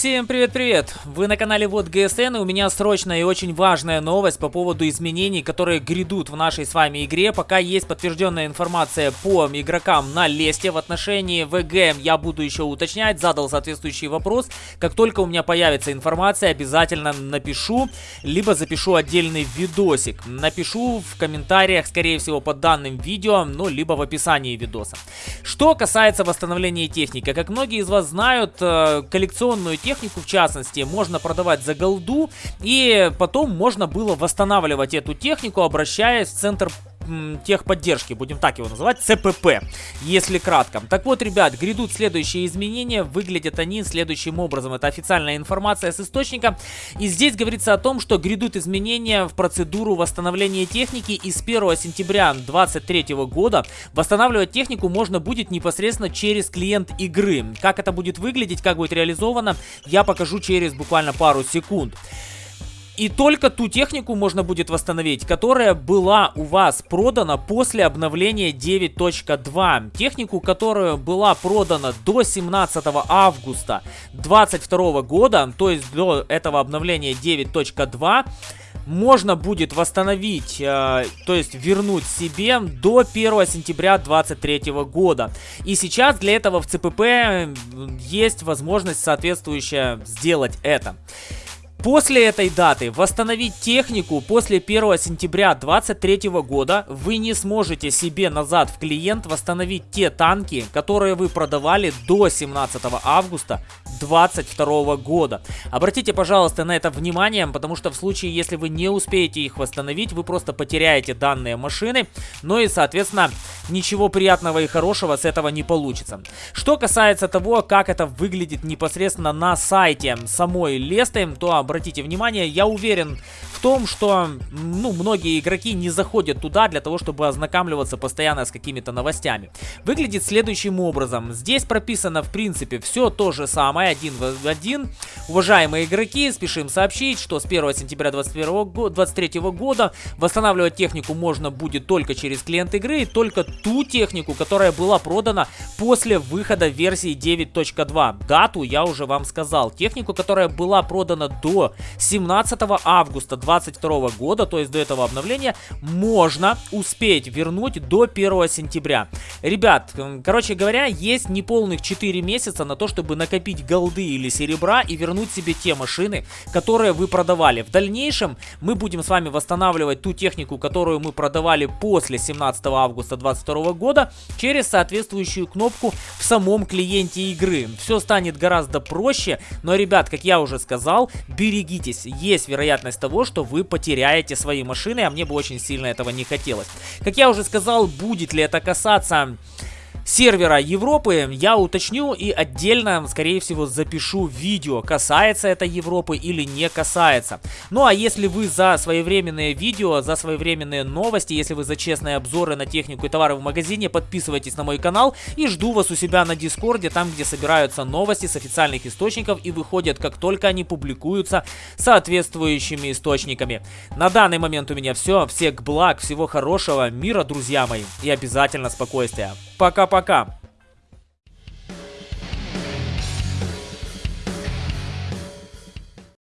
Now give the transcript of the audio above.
Всем привет-привет! Вы на канале Вот ГСН, и у меня срочная и очень важная новость по поводу изменений, которые грядут в нашей с вами игре. Пока есть подтвержденная информация по игрокам на лесте в отношении ВГ, я буду еще уточнять, задал соответствующий вопрос. Как только у меня появится информация, обязательно напишу, либо запишу отдельный видосик. Напишу в комментариях, скорее всего, под данным видео, ну, либо в описании видоса. Что касается восстановления техники, как многие из вас знают, э, коллекционную технику в частности можно продавать за голду, и потом можно было восстанавливать эту технику, обращаясь в центр техподдержки, будем так его называть, ЦПП, если кратко. Так вот, ребят, грядут следующие изменения, выглядят они следующим образом. Это официальная информация с источника, и здесь говорится о том, что грядут изменения в процедуру восстановления техники, и с 1 сентября 2023 года восстанавливать технику можно будет непосредственно через клиент игры. Как это будет выглядеть, как будет реализовано, я покажу через буквально пару секунд. И только ту технику можно будет восстановить, которая была у вас продана после обновления 9.2. Технику, которая была продана до 17 августа 2022 года, то есть до этого обновления 9.2, можно будет восстановить, э, то есть вернуть себе до 1 сентября 2023 года. И сейчас для этого в ЦПП есть возможность соответствующая сделать это. После этой даты восстановить технику после 1 сентября 2023 года вы не сможете себе назад в клиент восстановить те танки, которые вы продавали до 17 августа 2022 года. Обратите, пожалуйста, на это внимание, потому что в случае, если вы не успеете их восстановить, вы просто потеряете данные машины, ну и, соответственно, ничего приятного и хорошего с этого не получится. Что касается того, как это выглядит непосредственно на сайте самой Лесты, то обратите внимание, я уверен в том, что ну, многие игроки не заходят туда для того, чтобы ознакомливаться постоянно с какими-то новостями. Выглядит следующим образом. Здесь прописано, в принципе, все то же самое, один в один. Уважаемые игроки, спешим сообщить, что с 1 сентября 2023 года восстанавливать технику можно будет только через клиент игры, только ту технику, которая была продана после выхода версии 9.2. Дату я уже вам сказал. Технику, которая была продана до 17 августа 2022 года, то есть до этого обновления, можно успеть вернуть до 1 сентября. Ребят, короче говоря, есть неполных 4 месяца на то, чтобы накопить голды или серебра и вернуть себе те машины, которые вы продавали. В дальнейшем мы будем с вами восстанавливать ту технику, которую мы продавали после 17 августа 2022 года через соответствующую кнопку в самом клиенте игры. Все станет гораздо проще, но, ребят, как я уже сказал, берегитесь. Есть вероятность того, что вы потеряете свои машины, а мне бы очень сильно этого не хотелось. Как я уже сказал, будет ли это касаться сервера Европы я уточню и отдельно, скорее всего, запишу видео, касается это Европы или не касается. Ну а если вы за своевременные видео, за своевременные новости, если вы за честные обзоры на технику и товары в магазине, подписывайтесь на мой канал и жду вас у себя на Дискорде, там где собираются новости с официальных источников и выходят как только они публикуются соответствующими источниками. На данный момент у меня все, всех благ, всего хорошего, мира, друзья мои, и обязательно спокойствия. Пока-пока пока.